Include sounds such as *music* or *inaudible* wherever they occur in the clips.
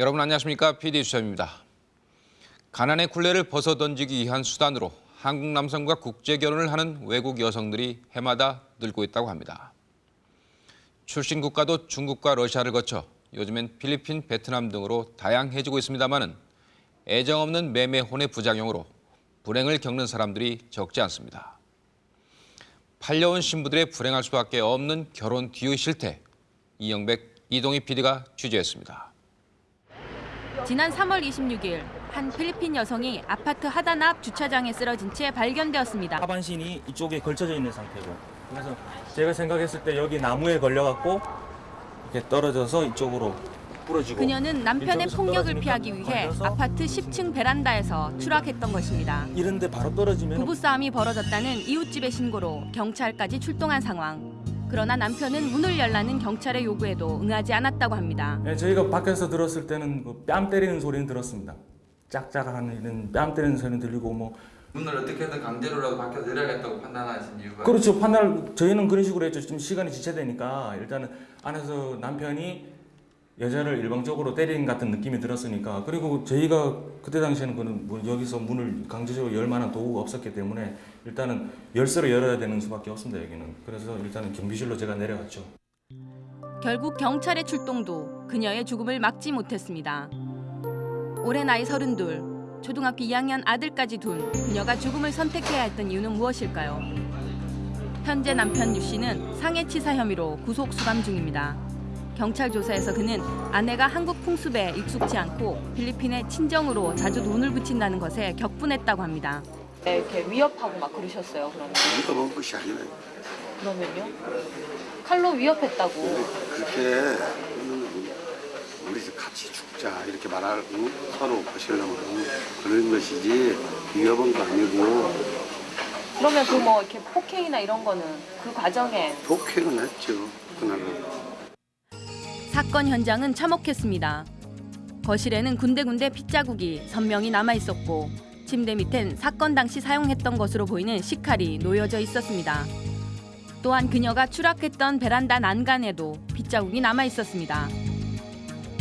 여러분 안녕하십니까? PD 수첩입니다. 가난의 굴레를 벗어던지기 위한 수단으로 한국 남성과 국제 결혼을 하는 외국 여성들이 해마다 늘고 있다고 합니다. 출신 국가도 중국과 러시아를 거쳐 요즘엔 필리핀, 베트남 등으로 다양해지고 있습니다마는 애정 없는 매매혼의 부작용으로 불행을 겪는 사람들이 적지 않습니다. 팔려온 신부들의 불행할 수밖에 없는 결혼 뒤의 실태, 이영백, 이동희 PD가 취재했습니다. 지난 3월 26일 한 필리핀 여성이 아파트 하단 앞 주차장에 쓰러진 채 발견되었습니다. 하반신이 이쪽에 걸쳐져 있는 상태고 그래서 제가 생각했을 때 여기 나무에 걸려갖고 이렇게 떨어져서 이쪽으로 부러지고 그녀는 남편의 폭력을 피하기 위해 걸려서 아파트 10층 베란다에서 추락했던 것입니다. 이런데 바로 떨어지면 부부싸움이 벌어졌다는 이웃집의 신고로 경찰까지 출동한 상황. 그러나 남편은 문을 열라는 경찰의 요구에도 응하지 않았다고 합니다. 예, 저희가 밖에서 들었을 때는 그 뺨 때리는 소리는 들었습니다. 짝짝하는 이런 뺨 때리는 소리는 들리고 뭐 문을 어떻게든 강제로라도 밖에 내려야겠다고 판단하신 이유가 그렇죠 판단 저희는 그런 식으로 했죠. 좀 시간이 지체되니까 일단은 안에서 남편이 여자를 일방적으로 때린 같은 느낌이 들었으니까 그리고 저희가 그때 당시에는 그는 뭐 여기서 문을 강제적으로 열 만한 도구가 없었기 때문에 일단은 열쇠로 열어야 되는 수밖에 없습니다 여기는 그래서 일단은 경비실로 제가 내려갔죠. 결국 경찰의 출동도 그녀의 죽음을 막지 못했습니다. 올해 나이 32, 초등학교 2학년 아들까지 둔 그녀가 죽음을 선택해야 했던 이유는 무엇일까요? 현재 남편 유 씨는 상해치사 혐의로 구속 수감 중입니다. 경찰 조사에서 그는 아내가 한국 풍습에 익숙치 않고 필리핀의 친정으로 자주 돈을 붙인다는 것에 격분했다고 합니다. 이렇게 위협하고 막 그러셨어요. 그러면 위협한 것이 아니라 그러면요? 칼로 위협했다고. 그렇게 하면은 우리 집 같이 죽자 이렇게 말하고 서로 보시려고 그런 것이지 위협한 거 아니고 그러면 그 뭐 이렇게 폭행이나 이런 거는 그 과정에 독행은 했죠 그날은 사건 현장은 참혹했습니다. 거실에는 군데군데 핏자국이 선명히 남아 있었고 침대 밑엔 사건 당시 사용했던 것으로 보이는 식칼이 놓여져 있었습니다. 또한 그녀가 추락했던 베란다 난간에도 핏자국이 남아 있었습니다.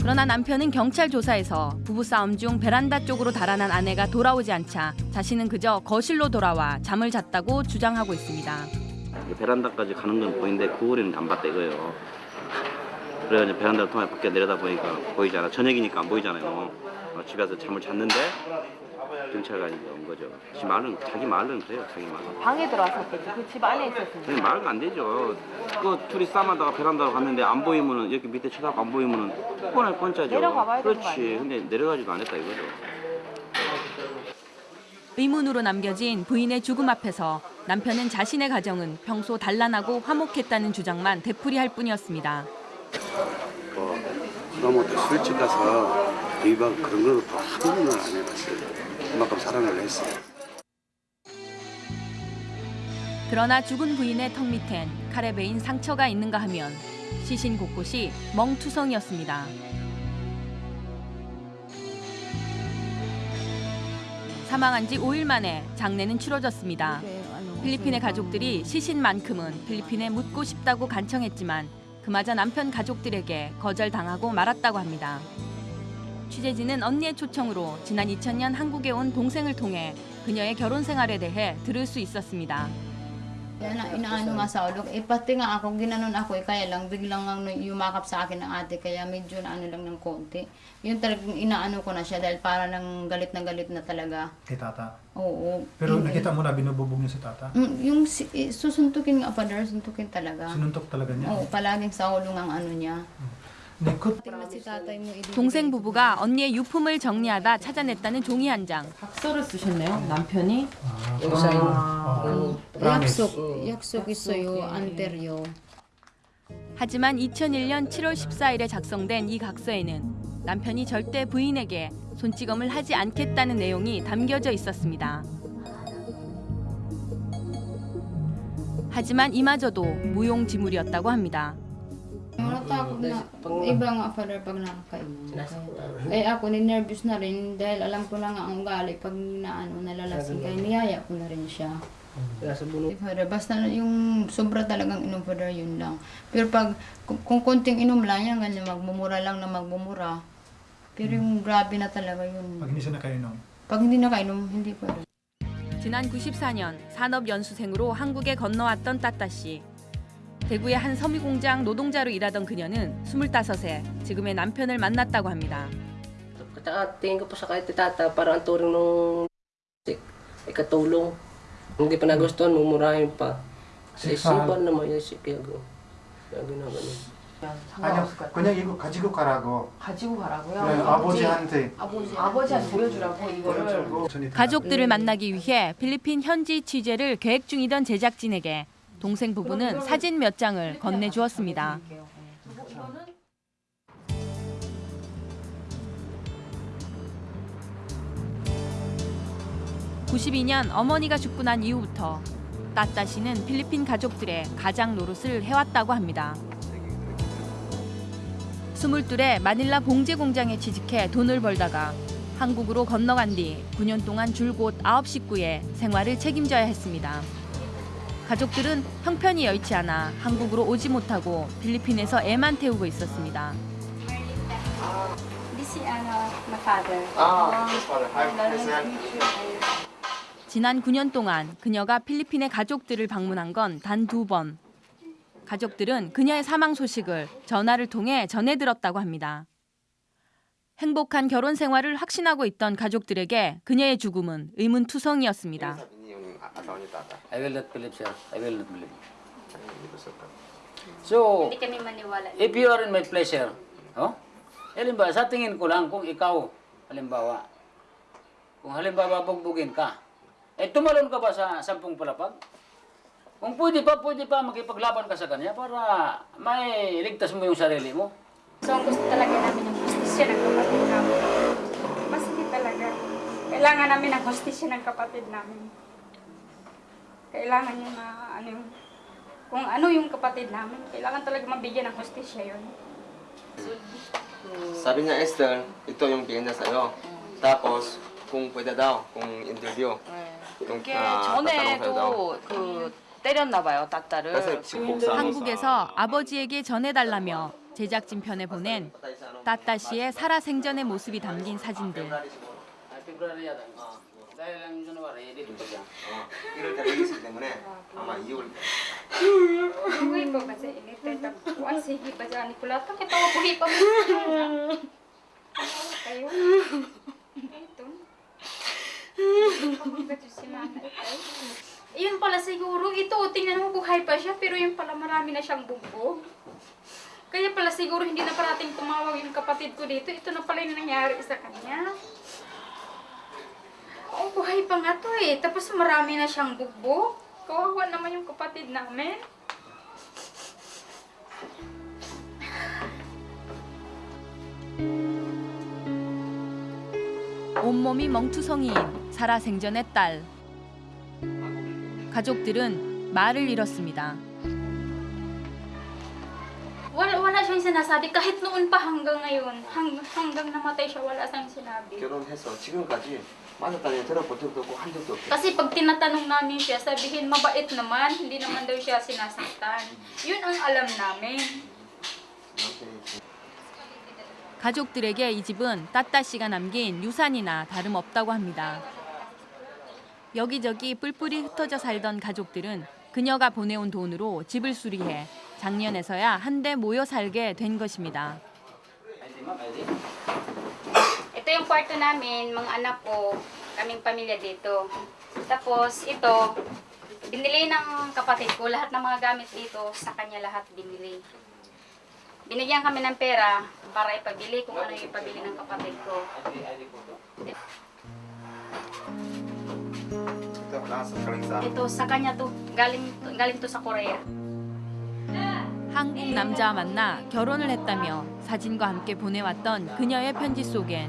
그러나 남편은 경찰 조사에서 부부싸움 중 베란다 쪽으로 달아난 아내가 돌아오지 않자 자신은 그저 거실로 돌아와 잠을 잤다고 주장하고 있습니다. 베란다까지 가는 건 보이는데 그 거리는 안 봤다 이거예요. 그래서 이제 베란다를 통해 밖에 내려다 보니까 보이잖아. 저녁이니까 안 보이잖아요. 어, 집에서 잠을 잤는데 경찰관이 온 거죠. 지 말은 자기 말은 그래요. 자기 말은. 방에 들어왔었겠지. 그집 안에 있었으니까. 그냥 말은 안 되죠. 그 둘이 싸움하다가 베란다로 갔는데 안 보이면은 이렇게 밑에 쳐다보고 안 보이면은 뻔할 뻔짜죠. 내려가 봐야 되는 거 그렇지. 아니에요? 근데 내려가지도 않았다 이거죠. 의문으로 남겨진 부인의 죽음 앞에서 남편은 자신의 가정은 평소 단란하고 화목했다는 주장만 되풀이할 뿐이었습니다. 뭐 그러면 또 술집 가서 이방 그런 거는 또한 번은 안 해봤어요 그만큼 사랑을 했어요 그러나 죽은 부인의 턱 밑엔 칼에 베인 상처가 있는가 하면 시신 곳곳이 멍투성이었습니다. 사망한 지 5일 만에 장례는 치러졌습니다. 필리핀의 가족들이 시신만큼은 필리핀에 묻고 싶다고 간청했지만 그마저 남편 가족들에게 거절당하고 말았다고 합니다. 취재진은 언니의 초청으로 지난 2000년 한국에 온 동생을 통해 그녀의 결혼 생활에 대해 들을 수 있었습니다. Kaya na, inaano nga sa ulo. Eh, pati nga ako, ginanon ako, eh, kaya lang biglang ang yumakap sa akin ng ate, kaya medyo na ano lang ng konti. Yun talagang inaano ko na siya dahil para nang galit na galit na talaga. kay tata. Oo. Pero nakita mo na binububog niya si tata? Mm, yung si, eh, susuntukin nga, father, suntukin talaga. Sinuntok talaga niya? Oo, palaging sa ulo ang ano niya. Likot. Mo, ibibigay 동생. 부부가 언니의 유품을 정리하다 찾아냈다는 종이 한 장. 각서를 쓰셨네요. 남편이. 어, 약속, 약속 있어요, anteryo. 하지만 2001년 7월 14일에 작성된 이 각서에는 남편이 절대 부인에게 손찌검을 하지 않겠다는 내용이 담겨져 있었습니다. 하지만 이마저도 무용지물이었다고 합니다. Natakot na. Iba nga, father, pag nakakainom. Eh ako, ni-nervous na rin dahil alam ko na nga ang ugali. Pag naano, nalalasing kayo, niyaya ko na rin siya. Eh, Father, basta na yung sobra talagang inom, father, yun lang. Pero pag, kung, kung konting inom lang yan, ganyan, magmumura lang na magmumura. Pero yung grabe na talaga yun. Pag hindi siya nakainom. Pag hindi nakainom, hindi pwede. 지난 94년 산업연수생으로 한국에 건너왔던 따따 씨. 대구의 한 섬유 공장 노동자로 일하던 그녀는 25세 지금의 남편을 만났다고 합니다. At tingin ko po sa kahit ni tata, parang ang turing nung ay katulong. Hindi pa nagustuhan, mumurahin pa. Sa isipan naman yun si Piago. Kaya ginaganon. 아니요, 그냥 이거 가지고 가라고. 가지고 가라고요? 네, 아버지한테. 아버지 아버지한테 보여주라고 이거를. 가족들을 만나기 위해 필리핀 현지 취재를 계획 중이던 제작진에게 동생 부부는 사진 몇 장을 건네주었습니다. 92년 어머니가 죽고 난 이후부터 따따 씨는 필리핀 가족들의 가장 노릇을 해왔다고 합니다. 22에 마닐라 봉제 공장에 취직해 돈을 벌다가 한국으로 건너간 뒤 9년 동안 줄곧 9식구의 생활을 책임져야 했습니다. 가족들은 형편이 여의치 않아 한국으로 오지 못하고 필리핀에서 애만 태우고 있었습니다. This is ano, my father. 지난 9년 동안 그녀가 필리핀의 가족들을 방문한 건 단 두 번. 가족들은 그녀의 사망 소식을 전화를 통해 전해 들었다고 합니다. 행복한 결혼 생활을 확신하고 있던 가족들에게 그녀의 죽음은 의문투성이었습니다. I will not believe, sir. I will not believe. So, kami maniwala. if you are in my pleasure, oh, halimbawa, sa tingin ko lang kung ikaw, halimbawa, kung halimbawa bugbugin ka, eh tumalon ka ba sa sampung palapag? Kung pwede pa, pwede pa makipaglaban ka sa kanya para may ligtas mo yung sarili mo. So, ang gusto talaga namin yung hostisya ng kapatid namin. Mas hindi talaga. Kailangan namin ang hostisya ng kapatid namin. Kailangan niya na ano yung... Kung ano yung kapatid namin, kailangan talaga mabigyan ng hostisya yun. Sabi niya Esther, ito yung niya sa'yo. Tapos, kung pwede daw, kung interview. Yung, 이게 ah, daw. 전에도 그 때렸나 봐요, 따따를. 한국에서 아버지에게 전해달라며 제작진 편에 보낸 따따 씨의 살아생전의 모습이 담긴 사진들. 때 있기 때문에 아마 2월 Buhay pa ba sa init? Tapos, ang sige pa dyan. Nikula, bakit ako buhay pa mo? Kayo? Ito. Bakit si Mama ito? Yun pala siguro, ito, tingnan mo buhay pa siya, pero yun pala marami na siyang bugbog. Kaya pala siguro hindi na parating tumawag yung kapatid ko dito. Ito na pala yung nangyari sa kanya. Oh, buhay pa nga to eh. Tapos marami na siyang bugbog. Kawawa naman yung kapatid namin. 온몸이 멍투성이인 살아생전의 딸. 가족들은 말을 잃었습니다. Wala, wala siyang sinasabi kahit noon pa hanggang ngayon. Hang, hanggang namatay siya, wala siyang sinabi. 결혼해서 지금까지 맞았다는 들어본 적도 없고 한 적도 없고 Kasi pag tinatanong namin siya, sabihin mabait naman, hindi naman daw siya sinasaktan. Yun ang alam namin. 가족들에게 이 집은 따따 씨가 남긴 유산이나 다름없다고 합니다. 여기저기 뿔뿔이 흩어져 살던 가족들은 그녀가 보내온 돈으로 집을 수리해 작년에서야 한데 모여 살게 된 것입니다. Ito yung kwarto namin, mga anak ko, kaming pamilya dito. Tapos ito, binili ng kapatid ko, lahat ng mga gamit dito, sa kanya lahat binili. Binigyan kami ng pera para ipabili kung ano yung ipabili ng kapatid ko. Ay, di, ay, di po to. 또 나와서 가ling sa Ito, sa kanya to, galing, galing to sa Korea. 한국 남자와 만나 결혼을 했다며 사진과 함께 보내왔던 그녀의 편지 속엔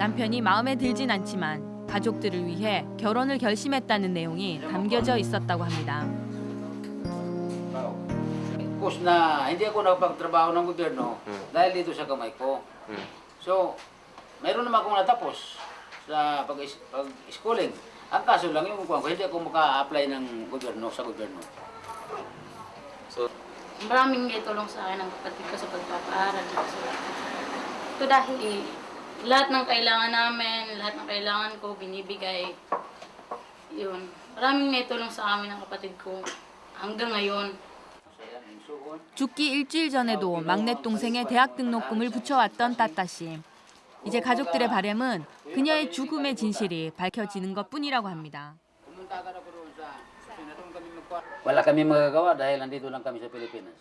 남편이 마음에 들진 않지만 가족들을 위해 결혼을 결심했다는 내용이 담겨져 있었다고 합니다. Kus na hindi ako nakapagtrabaho ng gobyerno Hmm. dahil dito sa kamay ko. Hmm. So, mayroon naman akong natapos sa pag- pag-schooling. Ang kaso lang yung kuwan ko, hindi ako maka-apply ng gobyerno sa gobyerno. Maraming may tulong sa akin ng kapatid ko sa pagpapaaral. Ito dahil lahat ng kailangan namin, lahat ng kailangan ko, binibigay. Yun. Maraming may tulong sa amin ng kapatid ko hanggang ngayon. 죽기 일주일 전에도 막내 동생의 대학 등록금을 붙여왔던 따따 씨. 이제 가족들의 바램은 그녀의 죽음의 진실이 밝혀지는 것뿐이라고 합니다. Wala kami magagawa dahil nandito lang kami sa Pilipinas.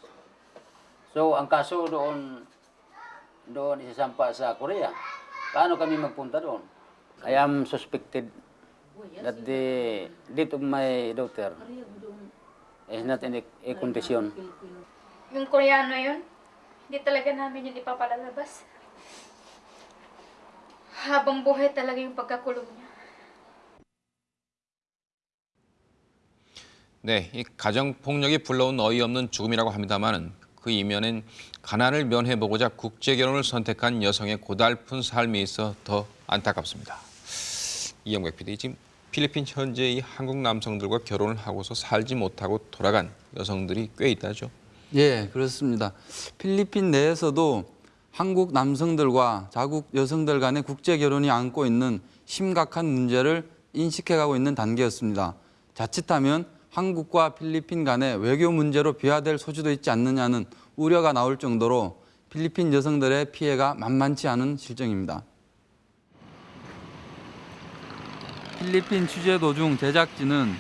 So, ang kaso doon, doon isasampa sa Korea. Paano kami magpunta doon? I am suspected that the death of my daughter is not in a, a condition. Yung Koreano yun, hindi talaga namin yun ipapalalabas. Habang buhay talaga yung pagkakulong niya. 네, 이 가정 폭력이 불러온 어이없는 죽음이라고 합니다만은 그 이면엔 가난을 면해보고자 국제 결혼을 선택한 여성의 고달픈 삶이 있어 더 안타깝습니다. 이영백 PD 지금 필리핀 현재의 한국 남성들과 결혼을 하고서 살지 못하고 돌아간 여성들이 꽤 있다죠. 예, 그렇습니다. 필리핀 내에서도 한국 남성들과 자국 여성들 간의 국제 결혼이 안고 있는 심각한 문제를 인식해가고 있는 단계였습니다. 자칫하면 한국과 필리핀 간의 외교 문제로 비화될 소지도 있지 않느냐는 우려가 나올 정도로 필리핀 여성들의 피해가 만만치 않은 실정입니다. 필리핀 취재 도중 제작진은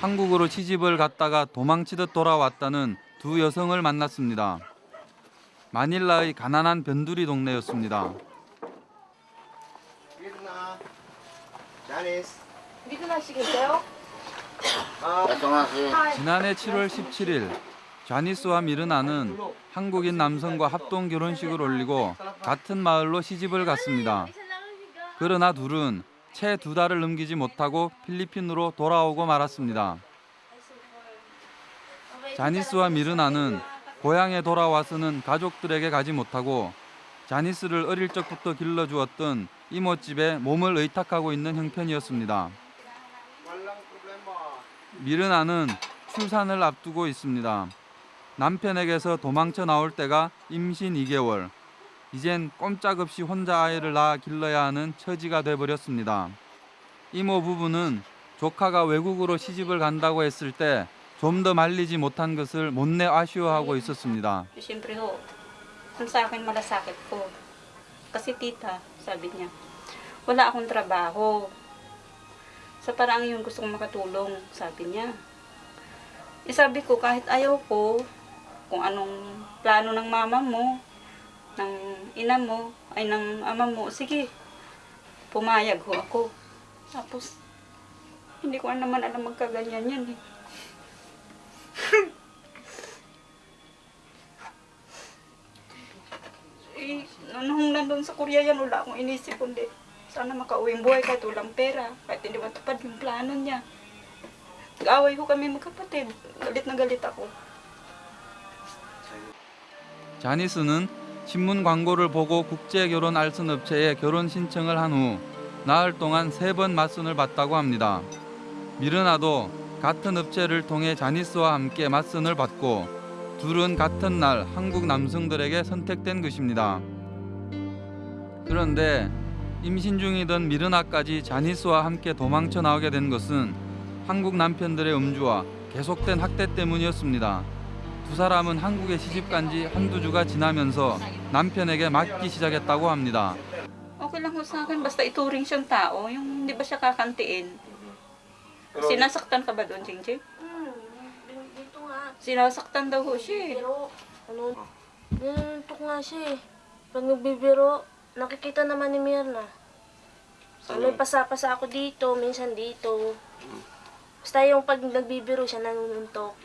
한국으로 시집을 갔다가 도망치듯 돌아왔다는 두 여성을 만났습니다. 마닐라의 가난한 변두리 동네였습니다. Sige kayo? 지난해 7월 17일 자니스와 미르나는 한국인 남성과 합동 결혼식을 올리고 같은 마을로 시집을 갔습니다. 그러나 둘은 채 두 달을 넘기지 못하고 필리핀으로 돌아오고 말았습니다. 자니스와 미르나는 고향에 돌아와서는 가족들에게 가지 못하고 자니스를 어릴 적부터 길러주었던 이모집에 몸을 의탁하고 있는 형편이었습니다. 미르나는 출산을 앞두고 있습니다. 남편에게서 도망쳐 나올 때가 임신 2개월. 이젠 꼼짝없이 혼자 아이를 낳아 길러야 하는 처지가 돼버렸습니다. 이모 부부는 조카가 외국으로 시집을 간다고 했을 때 좀 더 말리지 못한 것을 못내 아쉬워하고 있었습니다. Sa parang yung gusto kong makatulong, sabi niya. Eh sabi ko, kahit ayaw ko, kung anong plano ng mama mo, ng ina mo, ay ng ama mo, sige, pumayag ho ako. Tapos, hindi ko naman alam magkaganyan yan eh. *laughs* Eh, nung nandun sa Korea yan, wala akong inisip kundi sana makauwing buhay kahit walang pera, kahit hindi matupad yung plano niya. Nag-away ko kami magkapatid. Galit na galit ako. 자니스는 신문 광고를 보고 국제 결혼 알선 업체에 결혼 신청을 한 후 나흘 동안 세 번 맞선을 받다고 합니다. 미르나도 같은 업체를 통해 자니스와 함께 맞선을 받고 둘은 같은 날 한국 남성들에게 선택된 것입니다. 그런데 임신 중이던 미르나까지 자니스와 함께 도망쳐 나오게 된 것은 한국 남편들의 음주와 계속된 학대 때문이었습니다. 두 사람은 한국에 시집 간 지 한두 주가 지나면서 남편에게 맞기 시작했다고 합니다. Okay lang ho sa akin, basta ituring siyang tao. Yung hindi ba siya kakantiin. Sinasaktan ka ba doon, Jingjing? Hmm, dito nga. Sinasaktan daw ho siya eh. Pero, ano, ganito nga siya eh. Pag nagbibiro, nakikita naman ni Mirna. May pasa-pasa ako dito, minsan dito. Basta yung pag nagbibiro siya, nanununtok.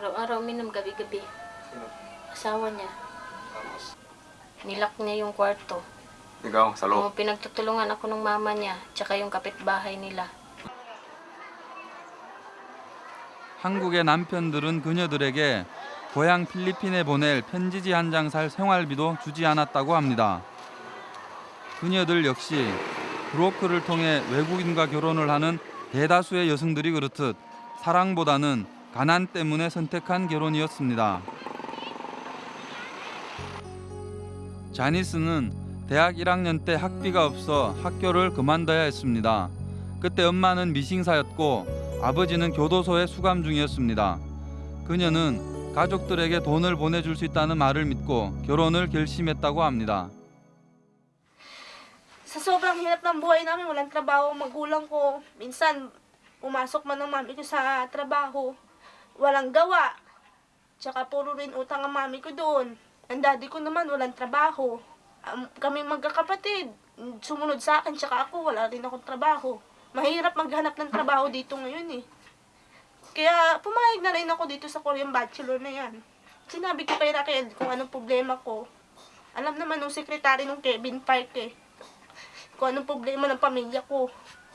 Araw-araw minum, gabi-gabi. Asawa niya. Nilak niya yung kwarto. Ikaw, sa loob. Oh, pinagtutulungan ako ng mama niya, tsaka yung kapitbahay nila. 한국의 남편들은 그녀들에게 고향 필리핀에 보낼 편지지 한 장 살 생활비도 주지 않았다고 합니다. 그녀들 역시 브로커를 통해 외국인과 결혼을 하는 대다수의 여성들이 그렇듯 사랑보다는 가난 때문에 선택한 결혼이었습니다. 자니스는 대학 1학년 때 학비가 없어 학교를 그만둬야 했습니다. 그때 엄마는 미싱사였고 아버지는 교도소에 수감 중이었습니다. 그녀는 가족들에게 돈을 보내줄 수 있다는 말을 믿고 결혼을 결심했다고 합니다. Sa sobrang hirap ng buhay namin, walang trabaho ang magulang ko. Minsan, pumasok man ng mami ko sa trabaho, walang gawa. Tsaka puro rin utang ang mami ko doon. Ang daddy ko naman, walang trabaho. Um, kami magkakapatid, sumunod sa akin, tsaka ako, wala rin akong trabaho. Mahirap maghanap ng trabaho dito ngayon eh. Kaya pumayag na rin ako dito sa Korean Bachelor na yan. Sinabi ko kay Raquel kung anong problema ko. Alam naman nung sekretary nung Kevin Park eh kung anong problema ng pamilya ko.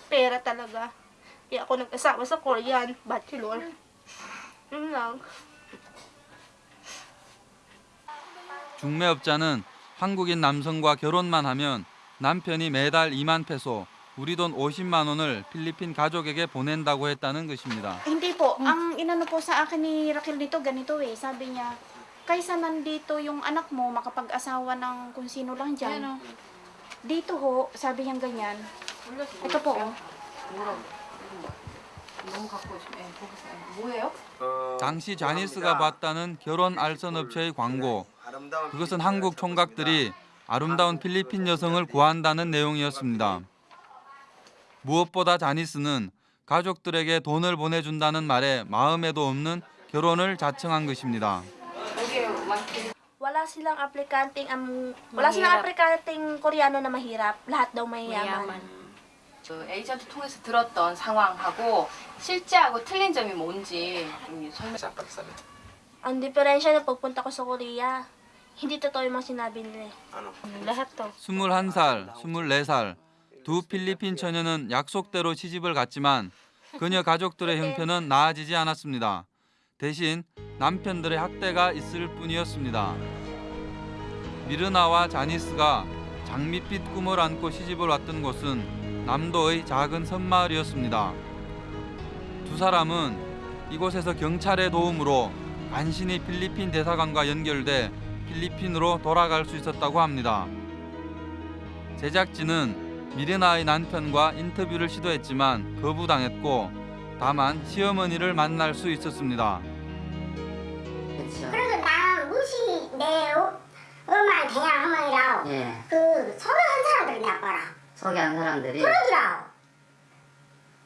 Pera talaga. Kaya ako nag-asawa sa Korean, bachelor. Yun lang. 중매업자는 한국인 남성과 결혼만 하면 남편이 매달 2만 페소, 우리 돈 50만 원을 필리핀 가족에게 보낸다고 했다는 것입니다. Hindi po. Ang inano po sa akin ni Raquel dito, ganito eh. Sabi niya, kaysa nandito yung anak mo makapag-asawa ng kung sino lang dyan. Dito ho, sabi niya ganyan. Ito po oh. 너무 갖고 싶어. 예, 보겠어요. 예. 뭐예요? 당시 자니스가 봤다는 결혼 알선 업체의 광고. 그것은 한국 총각들이 아름다운 필리핀 여성을 구한다는 내용이었습니다. 무엇보다 자니스는 가족들에게 돈을 보내준다는 말에 마음에도 없는 결혼을 자청한 것입니다. Wala silang aplikanteng, um, wala silang aplikanteng Koreano na mahirap. Lahat daw mayayaman. 그 에이전트 통해서 들었던 상황하고 실제하고 틀린 점이 뭔지 좀 설명. Ang diferensya na pagpunta ko sa Korea, hindi totoo yung mga sinabi nila. eh. Lahat to. 21살, 24살 두 필리핀 처녀는 약속대로 시집을 갔지만 그녀 가족들의 형편은 나아지지 않았습니다. 대신 남편들의 학대가 있을 뿐이었습니다. 미르나와 자니스가 장밋빛 꿈을 안고 시집을 왔던 곳은 남도의 작은 섬마을이었습니다. 두 사람은 이곳에서 경찰의 도움으로 간신히 필리핀 대사관과 연결돼 필리핀으로 돌아갈 수 있었다고 합니다. 제작진은 미르나의 남편과 인터뷰를 시도했지만 거부당했고 다만 시어머니를 만날 수 있었습니다. 그래서 나 무시 내 어- 엄마 대양 어머니라고 예. 그 소개한 사람들이 나빠라 소개한 사람들이 그러더라고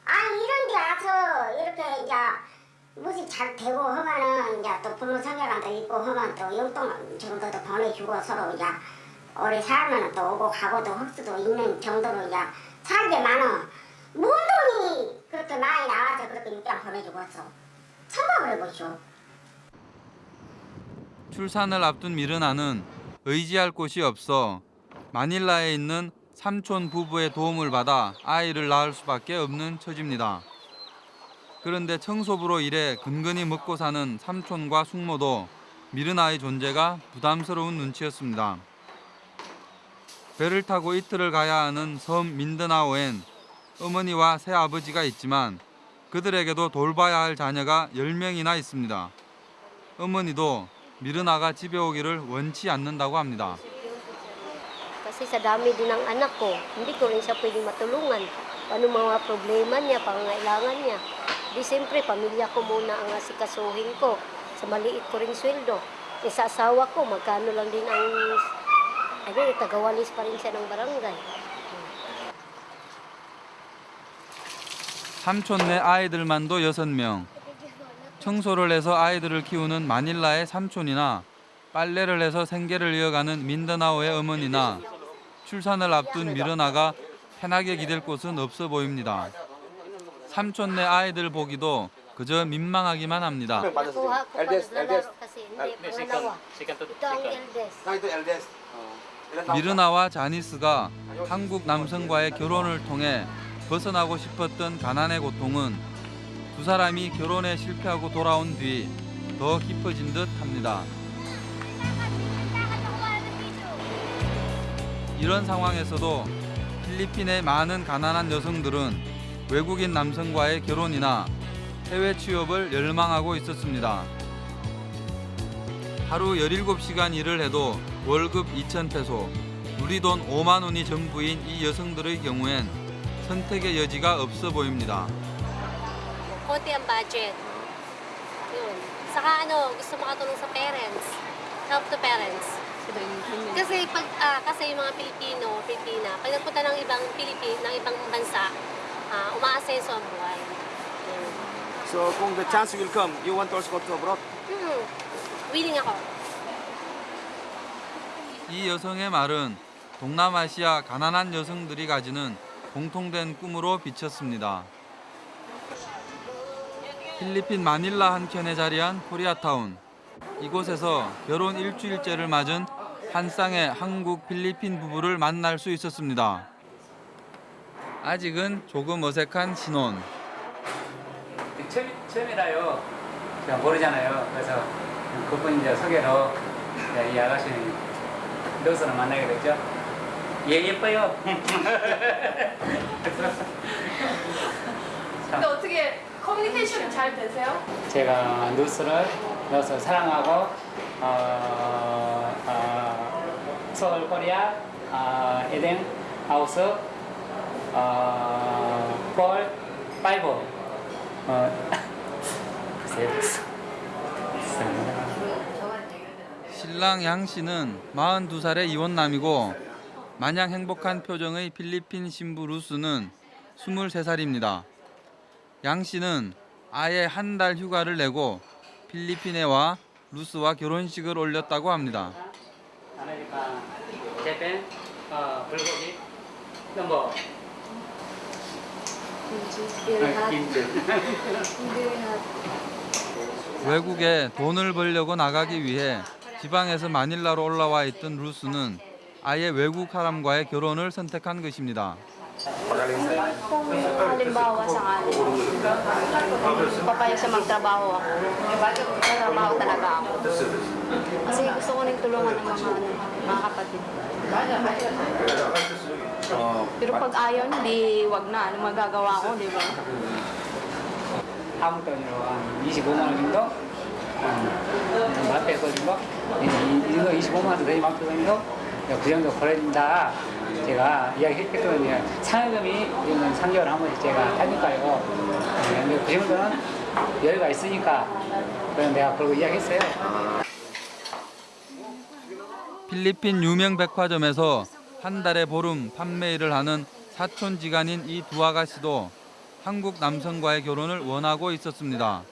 아니 이런 데 와서 이렇게 이제 무시 잘 되고 하면은 이제 또 부모 성격한테 있고 하면 또 용돈 정도도 보내주고 서로 이제 오래 살면 또 오고 가고도 할 수도 있는 정도로 이제 살게 많어 뭔 돈이 그렇게 많이 나와서 그렇게 일단 보내주고 왔어 생각을 해보시오 출산을 앞둔 미르나는 의지할 곳이 없어 마닐라에 있는 삼촌 부부의 도움을 받아 아이를 낳을 수밖에 없는 처지입니다. 그런데 청소부로 일해 근근히 먹고 사는 삼촌과 숙모도 미르나의 존재가 부담스러운 눈치였습니다. 배를 타고 이틀을 가야 하는 섬 민드나오엔 어머니와 새아버지가 있지만 그들에게도 돌봐야 할 자녀가 10명이나 있습니다. 어머니도 미르나가 집에 오기를 원치 않는다고 합니다. E. Ano, tagawalis pa rin siya ng barangay. 삼촌네 아이들만도 6명. 청소를 해서 아이들을 키우는 마닐라의 삼촌이나 빨래를 해서 생계를 이어가는 민드나오의 어머니나 출산을 앞둔 미르나가 편하게 기댈 곳은 없어 보입니다. 삼촌네 아이들 보기도 그저 민망하기만 합니다. 미르나와 자니스가 한국 남성과의 결혼을 통해 벗어나고 싶었던 가난의 고통은 두 사람이 결혼에 실패하고 돌아온 뒤 더 깊어진 듯 합니다. 이런 상황에서도 필리핀의 많은 가난한 여성들은 외국인 남성과의 결혼이나 해외 취업을 열망하고 있었습니다. 하루 17시간 일을 해도 월급 2,000페소, 누리돈 5만 원이 전부인 이 여성들의 경우엔 선택의 여지가 없어 보입니다. konti ang budget. Yun. Saka ano, gusto makatulong sa parents. Help to parents. Kasi pag ah, kasi yung mga Pilipino, Pilipina, pag nagpunta ng ibang Pilipin, ng ibang bansa, ah, umaasenso ang buhay. Yun. So kung the chance will come, you want to also go to abroad? Hmm. Willing ako. 이 여성의 말은 동남아시아 가난한 여성들이 가지는 공통된 꿈으로 비쳤습니다. 필리핀 마닐라 한켠에 자리한 코리아타운. 이곳에서 결혼 일주일째를 맞은 한 쌍의 한국 필리핀 부부를 만날 수 있었습니다. 아직은 조금 어색한 신혼. 처음, 처음이라요. 제가 모르잖아요. 그래서 그분 이제 소개로 이제 이 아가씨는 여기서는 만나게 됐죠. 예, 예뻐요. 근데 어떻게 커뮤니케이션이 잘 되세요? 제가 누스를 넣어서 사랑하고 어, 어, Seoul Korea 어, Eden House 어, four five 어, *laughs* 신랑 양 씨는 42살의 이혼남이고 마냥 행복한 표정의 필리핀 신부 루스는 23살입니다. 양 씨는 아예 한 달 휴가를 내고 필리핀에 와 루스와 결혼식을 올렸다고 합니다. America Japan 어, 불고기 number 아, 김치 외국에 돈을 벌려고 나가기 위해 지방에서 마닐라로 올라와 있던 루스는 아예 외국 사람과의 결혼을 선택한 것입니다. Kung halimbawa sakali, papayag sa magtrabaho ako. Magtrabaho talaga ako. Kasi gusto ko rin tulungan ng mga, ano, mga kapatid. Pero pag ayaw, hindi, wag na. Ano magagawa ko, di ba? 한국 돈으로 한 25만 원 정도 음, 마트에 거든요 이, 이 정도 25만 원 되는 마트 정도 그 정도 벌어진다. 제가 이야기했거든요 상여금이 이런 3개월 한 번씩 제가 하니까요. 네, 근데 그 정도는 여유가 있으니까 그런 내가 그러고 이야기했어요. 필리핀 유명 백화점에서 한 달에 보름 판매 일을 하는 사촌지간인 이 두 아가씨도 한국 남성과의 결혼을 원하고 있었습니다.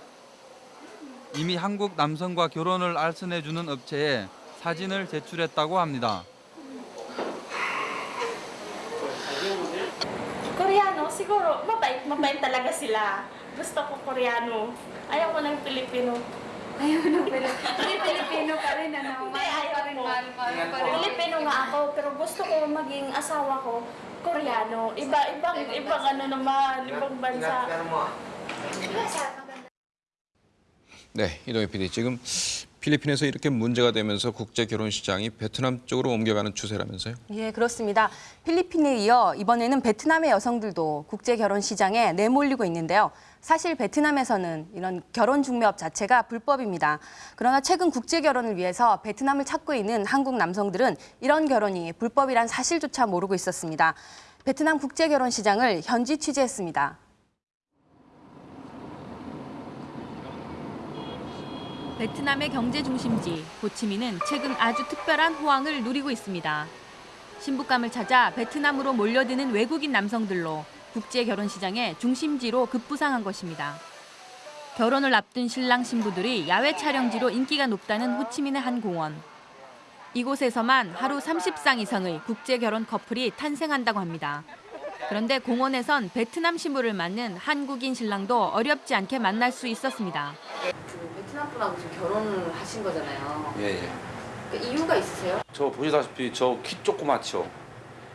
이미 한국 남성과 결혼을 알선해주는 업체에 사진을 제출했다고 합니다. Koreano, siguro mabait, mabait talaga sila. Gusto ko Koreano. Ayaw ko ng Pilipino. Ayaw ng Pilipino. Pilipino pa rin, ano? Hindi, ayaw ko. Pilipino nga ako, pero gusto ko maging asawa ko Koreano. Iba, ibang, ibang ano naman, ibang bansa. 네, 이동희 PD 지금 필리핀에서 이렇게 문제가 되면서 국제 결혼 시장이 베트남 쪽으로 옮겨가는 추세라면서요? 예, 그렇습니다. 필리핀에 이어 이번에는 베트남의 여성들도 국제 결혼 시장에 내몰리고 있는데요. 사실 베트남에서는 이런 결혼 중매업 자체가 불법입니다. 그러나 최근 국제 결혼을 위해서 베트남을 찾고 있는 한국 남성들은 이런 결혼이 불법이란 사실조차 모르고 있었습니다. 베트남 국제 결혼 시장을 현지 취재했습니다. 베트남의 경제 중심지 호치민은 최근 아주 특별한 호황을 누리고 있습니다. 신부감을 찾아 베트남으로 몰려드는 외국인 남성들로 국제 결혼 시장의 중심지로 급부상한 것입니다. 결혼을 앞둔 신랑 신부들이 야외 촬영지로 인기가 높다는 호치민의 한 공원. 이곳에서만 하루 30상 이상의 국제 결혼 커플이 탄생한다고 합니다. 그런데 공원에선 베트남 신부를 맞는 한국인 신랑도 어렵지 않게 만날 수 있었습니다. 분하고 지금 결혼을 하신 거잖아요. 예, 예. 그 이유가 있으세요? 저 보시다시피 저 키 조그맣죠?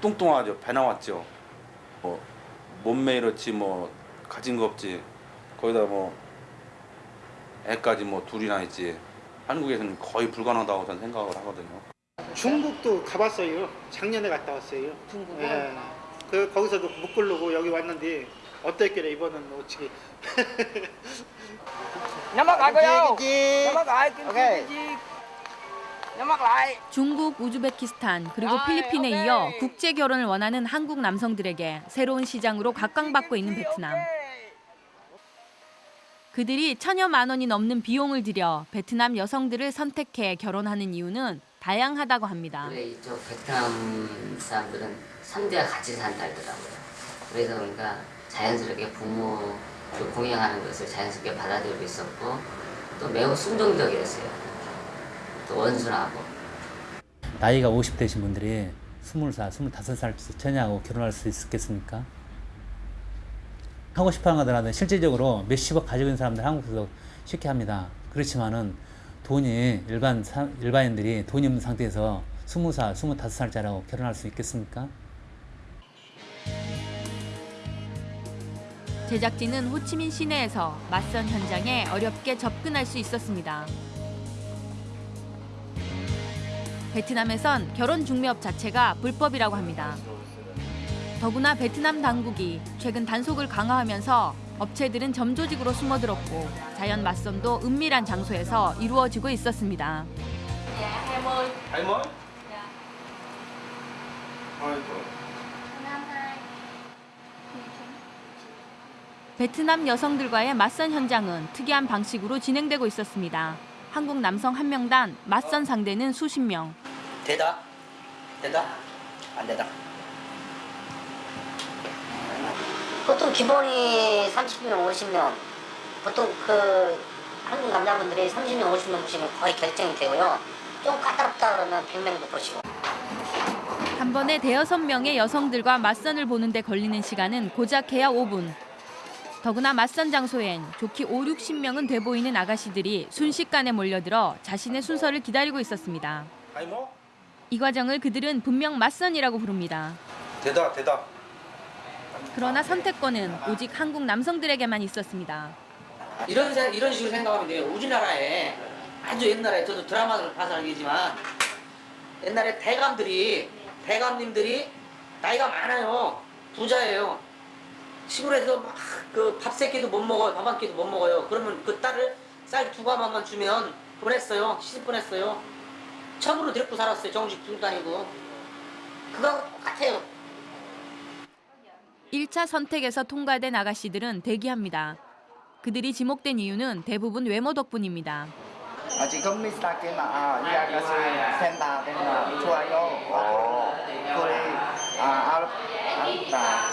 뚱뚱하죠? 배 나왔죠? 뭐 몸매 이렇지 뭐 가진 거 없지 거기다 뭐 애까지 뭐 둘이나 있지 한국에서는 거의 불가능하다고 저는 생각을 하거든요 중국도 가봤어요. 작년에 갔다 왔어요. 중국은? 예. 그 거기서도 못 고르고 여기 왔는데 어땠길래 이번은 어떻게 *laughs* 넘어가고요. 김치, 김치. 넘어가. 김치, 오케이. 김치. 중국, 우즈베키스탄 그리고 필리핀에 이어 국제 결혼을 원하는 한국 남성들에게 새로운 시장으로 각광받고 있는 베트남. 그들이 천여만 원이 넘는 비용을 들여 베트남 여성들을 선택해 결혼하는 이유는 다양하다고 합니다. 이쪽 베트남 사람들은 3대가 같이 산다 하더라고요. 그래서 그러니까 자연스럽게 부모 그 공양하는 것을 자연스럽게 받아들이고 있었고 또 매우 순종적이었어요. 또 원순하고. 나이가 50 되신 분들이 20살, 25살 처녀하고 결혼할 수 있겠습니까? 하고 싶어 하더라도 실질적으로 몇십억 가지고 있는 사람들 한국에서 쉽게 합니다. 그렇지만은 돈이 일반 사, 일반인들이 돈이 없는 상태에서 20살, 25살짜리하고 결혼할 수 있겠습니까? 제작진은 호치민 시내에서 맞선 현장에 어렵게 접근할 수 있었습니다. 베트남에선 결혼 중매업 자체가 불법이라고 합니다. 더구나 베트남 당국이 최근 단속을 강화하면서 업체들은 점조직으로 숨어들었고 자연 맞선도 은밀한 장소에서 이루어지고 있었습니다. 할머니? 베트남 여성들과의 맞선 현장은 특이한 방식으로 진행되고 있었습니다. 한국 남성 한 명당 맞선 상대는 수십 명. 되다? 되다? 안 되다? 보통 기본이 30명, 50명. 보통 그 한국 남자분들이 30명, 50명 보시면 거의 결정이 되고요. 좀 까다롭다 그러면 100명도 보시고. 한 번에 대여섯 명의 여성들과 맞선을 보는데 걸리는 시간은 고작 해야 5분. 더구나 맞선 장소엔 좋기 5, 60명은 돼 보이는 아가씨들이 순식간에 몰려들어 자신의 순서를 기다리고 있었습니다. 이 과정을 그들은 분명 맞선이라고 부릅니다. 되다 되다. 그러나 선택권은 오직 한국 남성들에게만 있었습니다. 이런 생- 이런 식으로 생각하면 돼요. 우리나라에 아주 옛날에 저도 드라마를 봐서 알겠지만 옛날에 대감들이 대감님들이 나이가 많아요. 부자예요. 시골에서 막 그 밥 세 끼도 못 먹어요. 밥 한 끼도 못 먹어요. 그러면 그 딸을 쌀 두 가마만 주면 보냈어요. 시집 보냈어요. 처음으로 데리고 살았어요. 정식 다니고. 그거하고 똑같아요. 1차 선택에서 통과된 아가씨들은 대기합니다. 그들이 지목된 이유는 대부분 외모 덕분입니다. 아, 지금 미스타게 나이 아가씨 센터 되나 좋아요. 그래 아 알, 알다.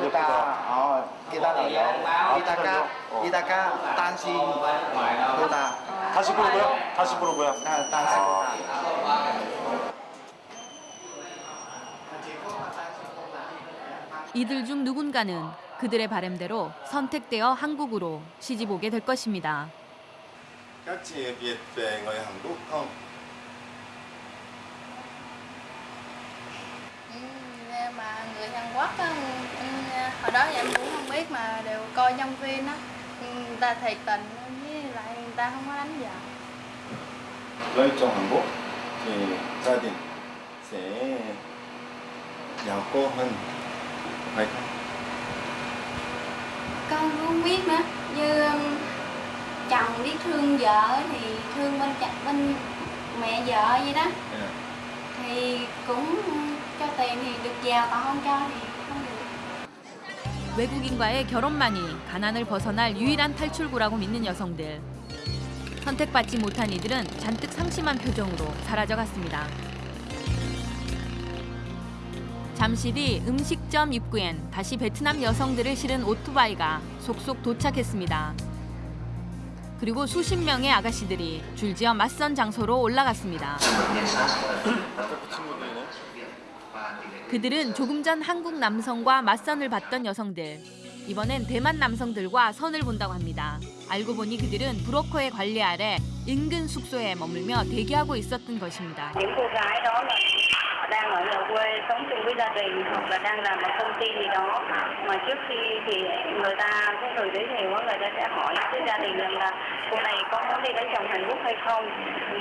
예쁘다. 예쁘다. 어 기다려요. 이따가 이따가 당신 보다. 다시 부르고요? 다시 부르고요? 아, 당신 보다. 이들 중 누군가는 그들의 바램대로 선택되어 한국으로 시집 오게 될 것입니다. Các chị Việt về người Hàn Quốc không? Nhưng mà người Hàn Quốc ừ, hồi đó em cũng không biết mà đều coi nhân viên á ừ, người ta thiệt tình với lại người ta không có đánh giặc Lấy trong Hàn Quốc thì gia đình sẽ giàu có hơn phải không? con cũng không biết nữa như um, chồng biết thương vợ thì thương bên chồng bên mẹ vợ vậy đó Yeah. thì cũng cho tiền thì được giàu còn không cho thì 외국인과의 결혼만이 가난을 벗어날 유일한 탈출구라고 믿는 여성들. 선택받지 못한 이들은 잔뜩 상심한 표정으로 사라져갔습니다. 잠시 뒤 음식점 입구엔 다시 베트남 여성들을 실은 오토바이가 속속 도착했습니다. 그리고 수십 명의 아가씨들이 줄지어 맞선 장소로 올라갔습니다. 그들은 조금 전 한국 남성과 맞선을 봤던 여성들. 이번엔 대만 남성들과 선을 본다고 합니다. 알고 보니 그들은 브로커의 관리 아래 인근 숙소에 머물며 대기하고 있었던 것입니다. những cô gái đó là họ đang ở nhà quê sống chung với gia đình hoặc là đang làm ở công ty gì đó mà trước khi thì người ta cái người giới thiệu á, người ta sẽ hỏi cái gia đình rằng là cô này có muốn đi lấy chồng Hàn Quốc hay không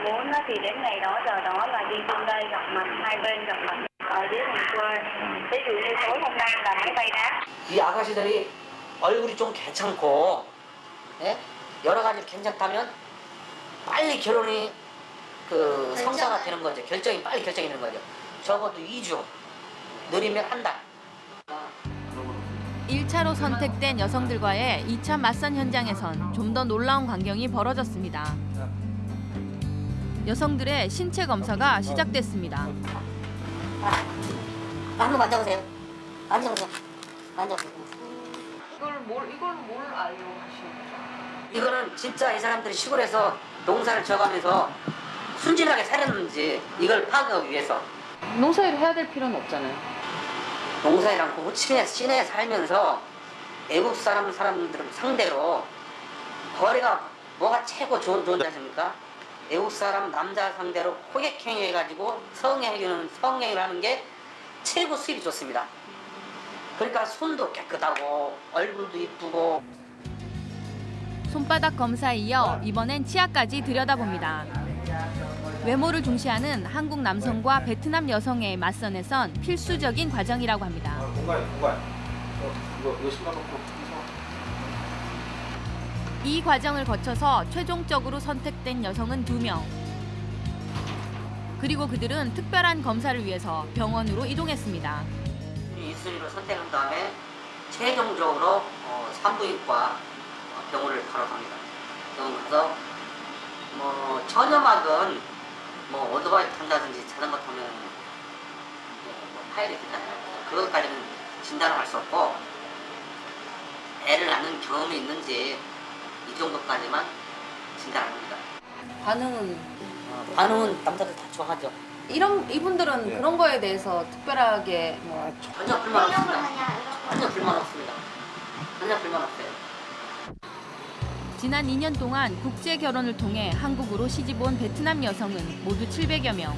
muốn á thì đến ngày đó giờ đó là đi chung đây gặp mặt hai bên gặp mặt ở dưới thành quê ví dụ như tối hôm nay là máy bay đáp 이 아가씨들이 얼굴이 좀 괜찮고 예? 여러 가지 괜찮다면 빨리 결혼이 그 성사가 되는 거죠. 결정이 빨리 결정이 되는 거죠. 적어도 2주 느리면 한 달. 1차로 선택된 여성들과의 2차 맞선 현장에선 좀 더 놀라운 광경이 벌어졌습니다. 여성들의 신체 검사가 시작됐습니다. 한번 만져보세요. 만져보세요. 만져보세요. 이걸 뭘 이걸 뭘 알고 하시는 거죠? 이거는 진짜 이 사람들이 시골에서 농사를 지어가면서 순진하게 살았는지 이걸 파악하기 위해서 농사일을 해야 될 필요는 없잖아요. 농사이랑 그 호치민에 시내에 살면서 외국 사람 사람들 상대로 거래가 뭐가 최고 좋은 좋은지 아십니까? 외국 사람 남자 상대로 호객행위 해가지고 성행위는 성행위를 하는 게 최고 수입이 좋습니다. 그러니까 손도 깨끗하고 얼굴도 이쁘고 손바닥 검사에 이어 이번엔 치아까지 들여다봅니다. 외모를 중시하는 한국 남성과 베트남 여성의 맞선에선 필수적인 과정이라고 합니다. 공간 공간. 어, 이거 이거 신발. 이 과정을 거쳐서 최종적으로 선택된 여성은 두명 그리고 그들은 특별한 검사를 위해서 병원으로 이동했습니다. 이 순위로 선택한 다음에 최종적으로 어, 산부인과 병원을 바로 갑니다. 병원 가서 뭐 처녀막은 뭐 오토바이 탄다든지 자전거 타면 뭐 파열이 되잖아요. 그것까지는 진단을 할 수 없고 애를 낳는 경험이 있는지 이 정도까지만 진단을 합니다. 반응은 어, 반응은 남자들 다 좋아하죠. 이런 이분들은 네. 그런 거에 대해서 특별하게 뭐 전혀 불만 없습니다. 전혀 불만 없습니다. 전혀 불만 없어요. 지난 2년 동안 국제 결혼을 통해 한국으로 시집 온 베트남 여성은 모두 700여 명.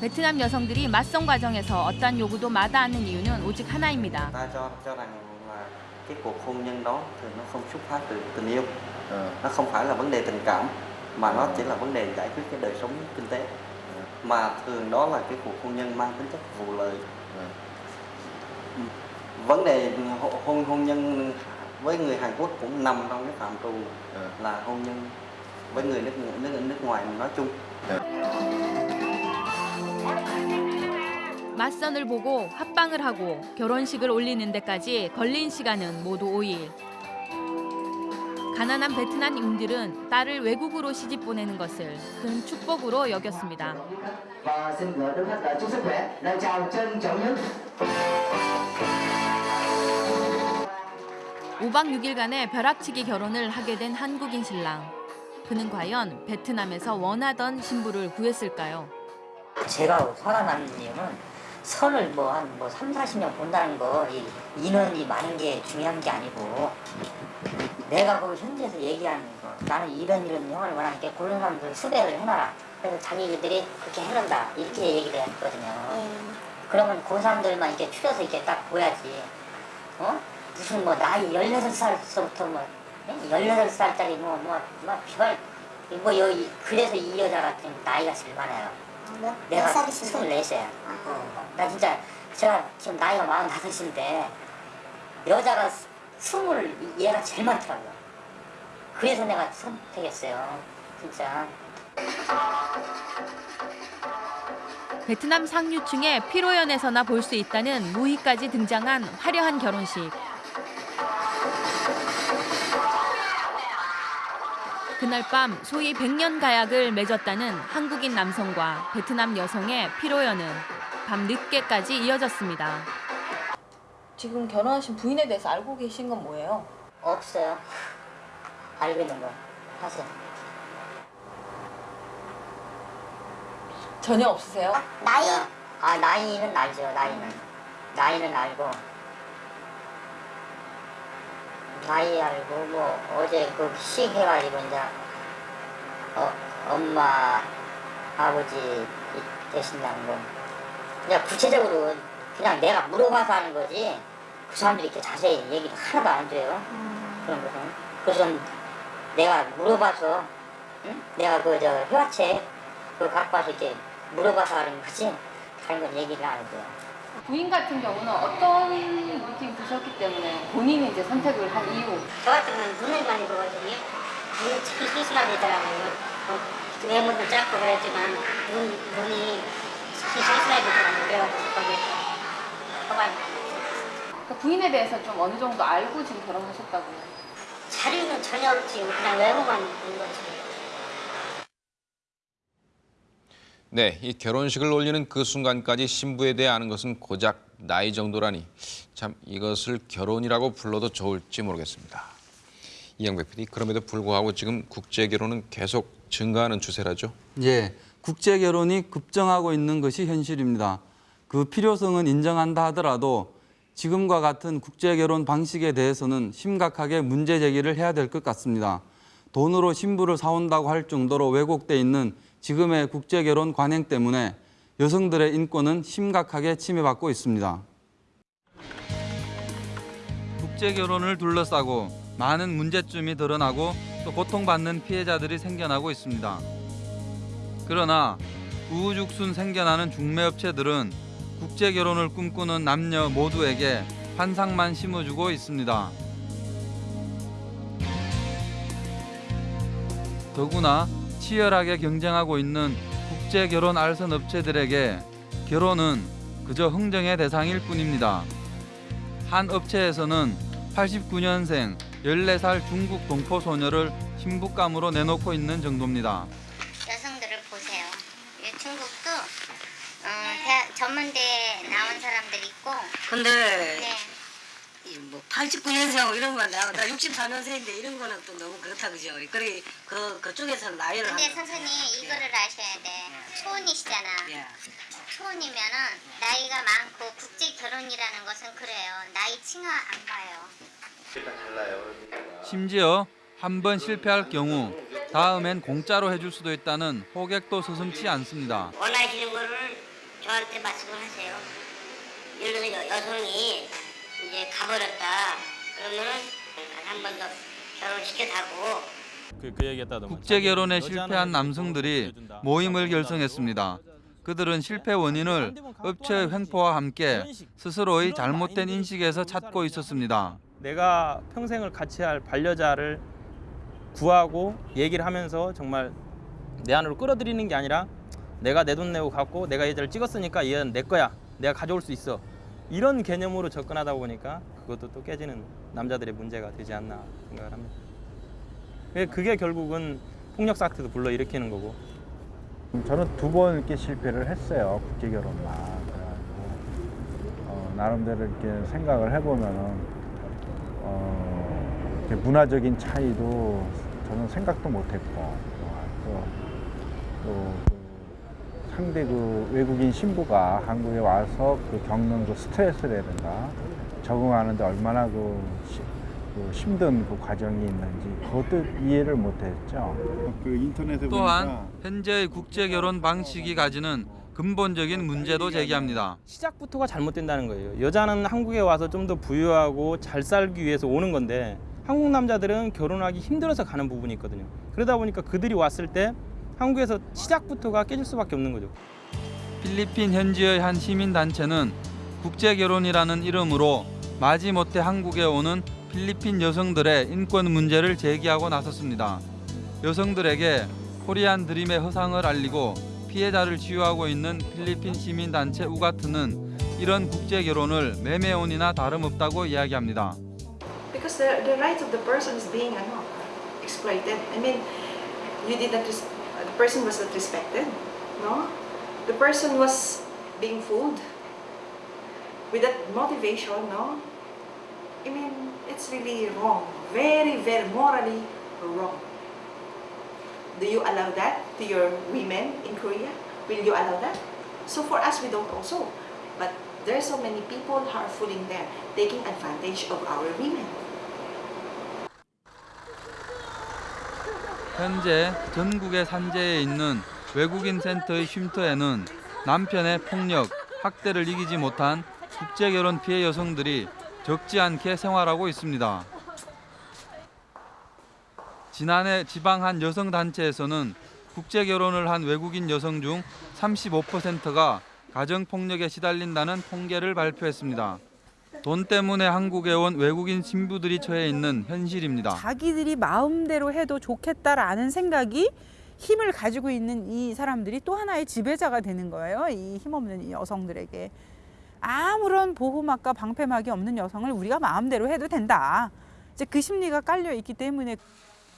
베트남 여성들이 맞선 과정에서 어떤 요구도 마다않는 이유는 오직 하나입니다. ta cho cho rằng là cái cuộc hôn nhân đó thì nó không xuất phát từ tình yêu nó không phải là vấn đề tình cảm mà nó chỉ là vấn đề giải quyết cái đời sống kinh tế mà thường đó là cái cuộc hôn nhân mang tính chất vụ lợi Ừ. vấn đề hôn hôn hôn nhân với người Hàn Quốc cũng nằm trong cái phạm trù là hôn nhân với người nước nước nước ngoài nói chung 맞선을 보고 합방을 하고 결혼식을 올리는 데까지 걸린 시간은 모두 5일. 가난한 베트남인들은 딸을 외국으로 시집 보내는 것을 큰 축복으로 여겼습니다. 5박 6일간의 벼락치기 결혼을 하게 된 한국인 신랑. 그는 과연 베트남에서 원하던 신부를 구했을까요? 제가 나는 이유는 선을 뭐한뭐 3, 40년 본다는 거 이 인원이 많은 게 중요한 게 아니고 내가 그 현지에서 얘기하는 거 나는 이런 이런 형을 원하니까 그런 사람들 수배를 해놔라 그래서 자기들이 그렇게 해놓는다 이렇게 얘기를 했거든요 그러면 그 사람들만 이렇게 추려서 이렇게 딱 보야지 어? 무슨 뭐 나이 16살서부터 뭐 16살짜리 뭐 뭐 뭐별 뭐 여기 그래서 이 여자 같은 나이가 제일 많아요 몇, 내가 몇 살이신데? 24이야. 나 진짜 제가 지금 나이가 45인데 여자가 스물 얘가 제일 많더라고요. 그래서 내가 선택했어요. 진짜. 베트남 상류층의 피로연에서나 볼 수 있다는 무희까지 등장한 화려한 결혼식. 그날 밤 소위 백년 가약을 맺었다는 한국인 남성과 베트남 여성의 피로연은 밤 늦게까지 이어졌습니다. 지금 결혼하신 부인에 대해서 알고 계신 건 뭐예요? 없어요. 알고 있는 거 하세요. 전혀 없으세요? 나이? 아 나이는 알죠. 나이는 나이는 알고 나이 알고 뭐 어제 그 시해가지고 이제 어, 엄마 아버지 이- 되신다는 거 그냥 구체적으로 그냥 내가 물어봐서 하는 거지. 그 사람들이 이렇게 자세히 얘기를 하나도 안 해줘요 그런 것은 그래서 내가 물어봐서 응? 내가 그 저 회화책 그거 갖고 와서 이렇게 물어봐서 하는 거지. 다른 건 얘기를 안 해줘요 부인 같은 경우는 어떤 느낌 드셨기 때문에 본인이 이제 선택을 한 이유 저 같은 경우는 눈을 많이 보거든요. 눈이 참 순순하게 있더라고요. 어, 외모도 작고 그랬지만 눈, 눈이 시시사이 붙더라고요. 그래가지고 거기에 허가를 그러니까 부인에 대해서 좀 어느 정도 알고 지금 결혼하셨다고요? 자료는 전혀 없지. 그냥 외모만 있는 거지. 네, 이 결혼식을 올리는 그 순간까지 신부에 대해 아는 것은 고작 나이 정도라니 참 이것을 결혼이라고 불러도 좋을지 모르겠습니다. 이영백 PD, 그럼에도 불구하고 지금 국제 결혼은 계속 증가하는 추세라죠. 예, 국제 결혼이 급증하고 있는 것이 현실입니다. 그 필요성은 인정한다 하더라도 지금과 같은 국제 결혼 방식에 대해서는 심각하게 문제 제기를 해야 될 것 같습니다. 돈으로 신부를 사온다고 할 정도로 왜곡돼 있는 지금의 국제 결혼 관행 때문에 여성들의 인권은 심각하게 침해받고 있습니다. 국제 결혼을 둘러싸고 많은 문제점이 드러나고 또 고통받는 피해자들이 생겨나고 있습니다. 그러나 우후죽순 생겨나는 중매업체들은 국제 결혼을 꿈꾸는 남녀 모두에게 환상만 심어주고 있습니다. 더구나 치열하게 경쟁하고 있는 국제 결혼 알선 업체들에게 결혼은 그저 흥정의 대상일 뿐입니다. 한 업체에서는 89년생 14살 중국 동포 소녀를 신부감으로 내놓고 있는 정도입니다. 여성들을 보세요. 이 중국도 어, 대학, 전문대 나온 사람들 있고 근데 네. 뭐 89년생 이런 거 나, 나 64년생인데 이런 거는 또 너무 그렇다 그죠? 그래 그 그쪽에서 나이를 근데 선생님 이거를 아셔야 돼. 초혼이시잖아. 예. 초혼이면은 나이가 많고 국제 결혼이라는 것은 그래요. 나이 칭하 안 봐요. 심지어 한 번 실패할 경우 다음엔 공짜로 해줄 수도 있다는 호객도 서슴지 않습니다. 원하시는 거를 저한테 말씀을 하세요. 예를 들어 여- 여성이 이제 가버렸다. 그러면은 한 번 더 결혼시켜달고. 그, 그 국제 결혼에 실패한 남성들이 모임을 결성했습니다. 그들은 실패 원인을 업체의 횡포와 함께 스스로의 잘못된 인식에서 찾고 있었습니다. 내가 평생을 같이 할 반려자를 구하고 얘기를 하면서 정말 내 안으로 끌어들이는 게 아니라 내가 내 돈 내고 갖고 내가 얘를 찍었으니까 얘는 내 거야. 내가 가져올 수 있어 이런 개념으로 접근하다 보니까 그것도 또 깨지는 남자들의 문제가 되지 않나 생각을 합니다. 그게- 결국은 폭력 사태도 불러일으키는 거고 저는 두 번 이렇게 실패를 했어요 국제 결혼만 어, 나름대로 이렇게 생각을 해보면은 어, 이렇게 문화적인 차이도 저는 생각도 못했고 또그 상대 그 외국인 신부가 한국에 와서 그 겪는 그 스트레스라든가 적응하는데 얼마나 그, 시- 그 힘든 그 과정이 있는지 그것도 이해를 못했죠. 그 인터넷에 또한 현재의 국제 결혼 방식이 가지는 근본적인 문제도 제기합니다. 시작부터가 잘못된다는 거예요. 여자는 한국에 와서 좀 더 부유하고 잘 살기 위해서 오는 건데 한국 남자들은 결혼하기 힘들어서 가는 부분이 있거든요. 그러다 보니까 그들이 왔을 때 한국에서 시작부터가 깨질 수밖에 없는 거죠. 필리핀 현지의 한 시민 단체는 국제 결혼이라는 이름으로 마지못해 한국에 오는 필리핀 여성들의 인권 문제를 제기하고 나섰습니다. 여성들에게 코리안 드림의 허상을 알리고 피해자를 치유하고 있는 필리핀 시민 단체 우가트는 이런 국제 결혼을 매매혼이나 다름없다고 이야기합니다. Because the, the rights of the person is being ano, exploited. I mean, you did not, res- the person was not respected, no? The person was being fooled with that motivation, no? I mean, it's really wrong. Very, very morally wrong. Do you allow that to your women in Korea? Will you allow that? So for us, we don't also. But there are so many people are fooling them, taking advantage of our women. 현재 전국의 산재에 있는 외국인 센터의 쉼터에는 남편의 폭력, 학대를 이기지 못한 국제 결혼 피해 여성들이 적지 않게 생활하고 있습니다. 지난해 지방 한 여성 단체에서는 국제 결혼을 한 외국인 여성 중 35%가 가정 폭력에 시달린다는 통계를 발표했습니다. 돈 때문에 한국에 온 외국인 신부들이 처해 있는 현실입니다. 자기들이 마음대로 해도 좋겠다라는 생각이 힘을 가지고 있는 이 사람들이 또 하나의 지배자가 되는 거예요. 이 힘없는 이 여성들에게. 아무런 보호막과 방패막이 없는 여성을 우리가 마음대로 해도 된다. 이제 그 심리가 깔려 있기 때문에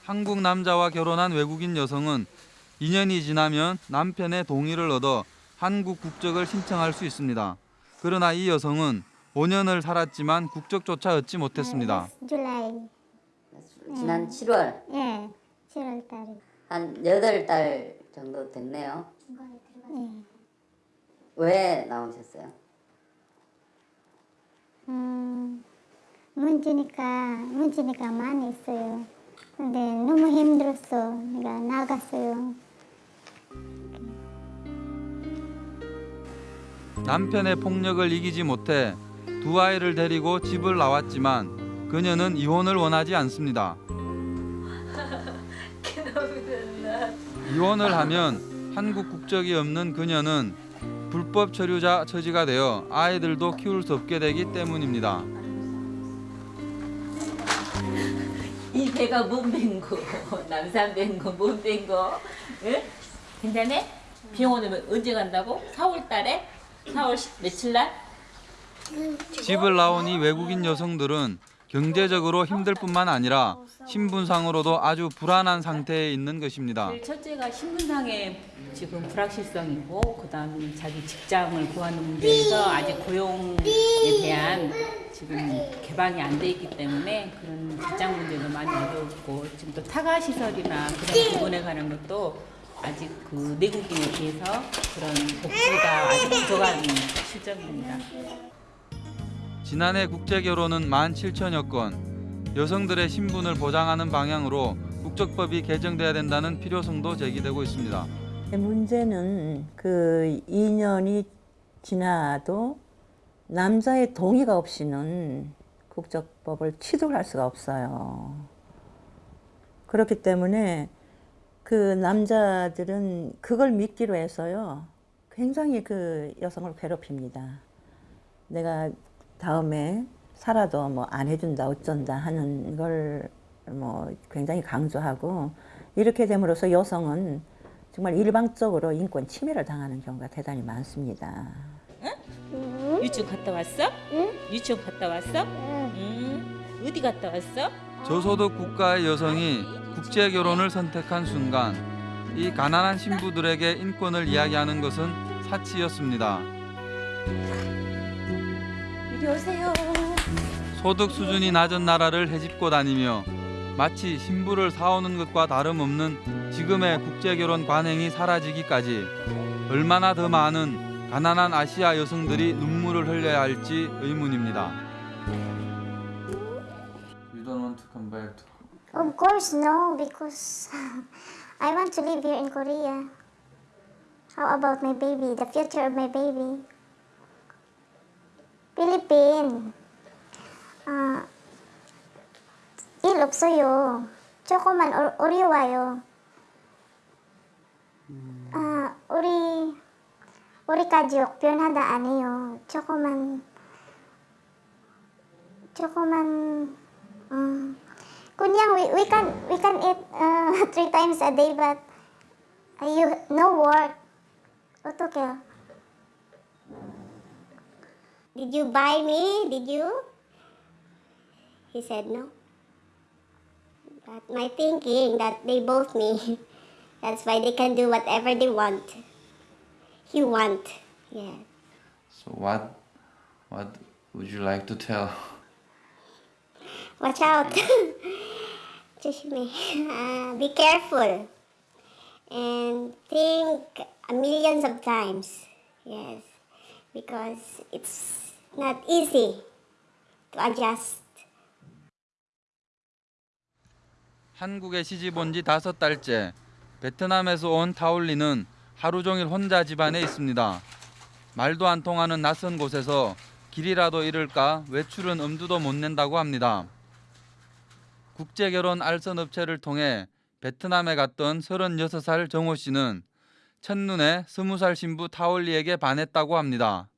한국 남자와 결혼한 외국인 여성은 2년이 지나면 남편의 동의를 얻어 한국 국적을 신청할 수 있습니다. 그러나 이 여성은 5년을 살았지만 국적조차 얻지 못했습니다. 줄라이. 지난 7월 예, 7월 달에. 한 8달 정도 됐네요. 예. 왜 나오셨어요? 음, 문제니까, 문제니까 많이 있어요. 근데 너무 힘들었어. 내가 나갔어요. 남편의 폭력을 이기지 못해 두 아이를 데리고 집을 나왔지만 그녀는 이혼을 원하지 않습니다. *laughs* 이혼을 하면 한국 국적이 없는 그녀는 불법 체류자 처지가 되어 아이들도 키울 수 없게 되기 때문입니다. 이 배가 몸뺀거 남산 뺀거 몸뺀 거 응? 괜찮아? 병원에 언제 간다고? 4월 달에? 4월 며칠 날? 집을 이 외국인 여성들은 경제적으로 힘들 뿐만 아니라 신분상으로도 아주 불안한 상태에 있는 것입니다. 첫째가 신분상의 지금 불확실성이고 그다음 자기 직장을 구하는 문제에서 아직 고용에 대한 지금 개방이 안 돼 있기 때문에 그런 직장 문제도 많이 어렵고 지금 또 타가 시설이나 그런 부분에 관한 것도 아직 그 내국인에 비해서 그런 복지가 아직 부족한 실정입니다. 지난해 국제 결혼은 17,000여 건. 여성들의 신분을 보장하는 방향으로 국적법이 개정돼야 된다는 필요성도 제기되고 있습니다. 문제는 그 2년이 지나도 남자의 동의가 없이는 국적법을 취득할 수가 없어요. 그렇기 때문에 그 남자들은 그걸 믿기로 해서요. 굉장히 그 여성을 괴롭힙니다. 내가 다음에 살아도 뭐 안 해준다 어쩐다 하는 걸 뭐 굉장히 강조하고 이렇게 됨으로써 여성은 정말 일방적으로 인권 침해를 당하는 경우가 대단히 많습니다. 유치원 갔다 왔어? 응? 유치원 갔다 왔어? 응. 어디 갔다 왔어? 저소득 국가의 여성이 국제 결혼을 선택한 순간 이 가난한 신부들에게 인권을 이야기하는 것은 사치였습니다. 오세요. 소득 수준이 낮은 나라를 헤집고 다니며 마치 신부를 사오는 것과 다름없는 지금의 국제 결혼 관행이 사라지기까지 얼마나 더 많은 가난한 아시아 여성들이 눈물을 흘려야 할지 의문입니다. You don't want to come back to Of course, no, because I want to live here in Korea. How about my baby, the future of my baby? Philippine. 아, 일 없어요. 조금만 어, 어려워요. 아, 우리 우리 가족 변하다 아니에요. 조금만 조금만 음, 그냥 we, we can we can eat uh, three times a day but you no work. 어떡해요? Did you buy me? Did you? He said no. But my thinking that they both me. *laughs* That's why they can do whatever they want. He want, yeah. So what, what would you like to tell? Watch out. *laughs* *laughs* uh, be careful and think millions of times. Yes. Because it's not easy to adjust. 한국에 시집 온 지 다섯 달째 베트남에서 온 타올리는 하루 종일 혼자 집안에 있습니다. 말도 안 통하는 낯선 곳에서 길이라도 잃을까 외출은 엄두도 못 낸다고 합니다. 국제결혼 알선 업체를 통해 베트남에 갔던 36살 정호 씨는 첫눈에 20살 신부 타올리에게 반했다고 합니다.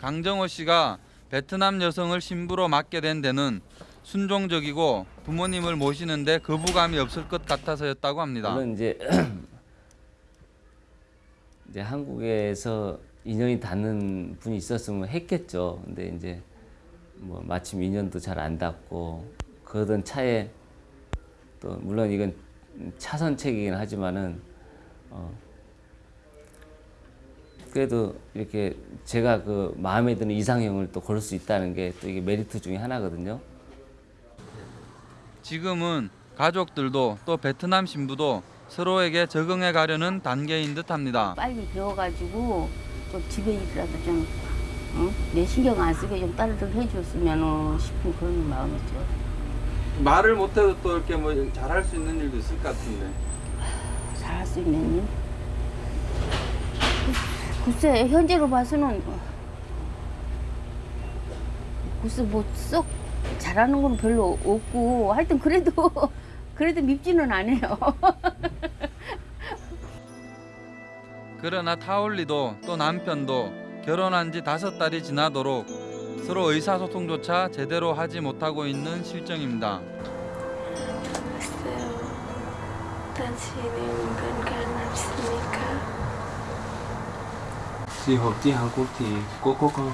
강정호 씨가 베트남 여성을 신부로 맡게 된 데는 순종적이고 부모님을 모시는데 거부감이 없을 것 같아서였다고 합니다. 물론 이제 *clears throat* 이제 한국에서 인연이 닿는 분이 있었으면 했겠죠. 근데 이제 뭐 마침 인연도 잘 안 닿고 그러던 차에 또 물론 이건 차선책이긴 하지만은 어 그래도 이렇게 제가 그 마음에 드는 이상형을 또 고를 수 있다는 게 또 이게 메리트 중에 하나거든요. 지금은 가족들도 또 베트남 신부도 서로에게 적응해 가려는 단계인 듯합니다. 빨리 배워가지고 좀 집에 일이라도 좀 응? 내 신경 안 쓰게 좀 딸들 해줬으면 싶은 그런 마음이죠. 말을 못해도 또 이렇게 뭐 잘할 수 있는 일도 있을 것 같은데. 일? 글쎄 현재로 봐서는 글쎄 뭐 썩 잘하는 건 별로 없고 하여튼 그래도 *laughs* 그래도 밉지는 않아요. *laughs* 그러나 타올리도 또 남편도 결혼한 지 다섯 달이 지나도록 서로 의사소통조차 제대로 하지 못하고 있는 실정입니다. 당신은 건강하십니까? Đi hộp đi Hàn Quốc thì có không?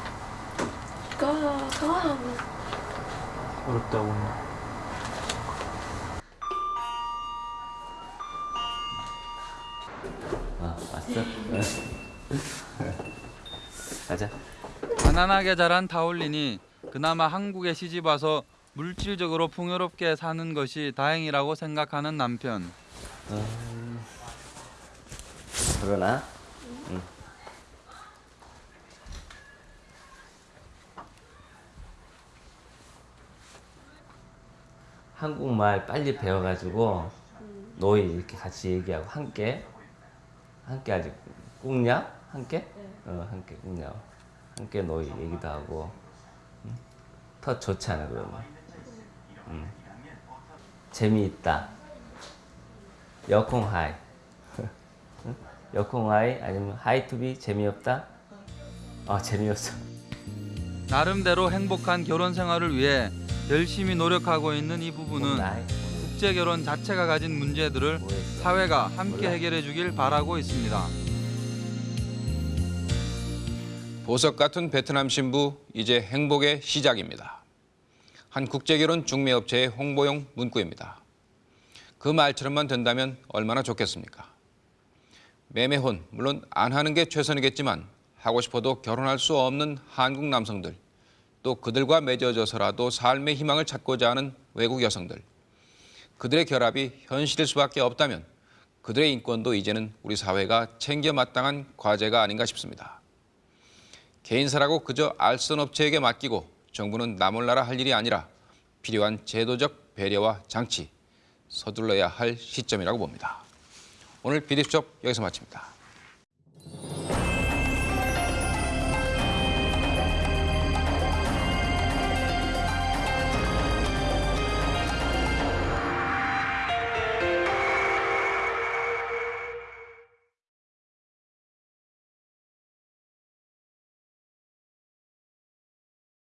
어렵다고 아 왔어? *laughs* 가자. 가난하게 자란 타올린이 그나마 한국에 시집 와서 물질적으로 풍요롭게 사는 것이 다행이라고 생각하는 남편. 어, 그러나? 응. 한국말 빨리 배워가지고 노이 이렇게 같이 얘기하고 함께? 함께 아직 꿍냐? 함께? 어 함께 꿍냐. 함께 노이 얘기도 하고. 응? 더 좋잖아 그러면? 응. 재미있다 여콩 하이 응? *laughs* 여콩 하이 아니면 하이 투비 재미없다 아 재미없어 나름대로 행복한 결혼 생활을 위해 열심히 노력하고 있는 이 부부는 국제 결혼 자체가 가진 문제들을 사회가 함께 해결해 주길 바라고 있습니다. 보석 같은 베트남 신부 이제 행복의 시작입니다. 한 국제 결혼 중매업체의 홍보용 문구입니다. 그 말처럼만 된다면 얼마나 좋겠습니까? 매매혼 물론 안 하는 게 최선이겠지만 하고 싶어도 결혼할 수 없는 한국 남성들 또 그들과 맺어져서라도 삶의 희망을 찾고자 하는 외국 여성들 그들의 결합이 현실일 수밖에 없다면 그들의 인권도 이제는 우리 사회가 챙겨 마땅한 과제가 아닌가 싶습니다. 개인사라고 그저 알선 업체에게 맡기고 정부는 나몰라라 할 일이 아니라 필요한 제도적 배려와 장치 서둘러야 할 시점이라고 봅니다. 오늘 비디수첩 여기서 마칩니다.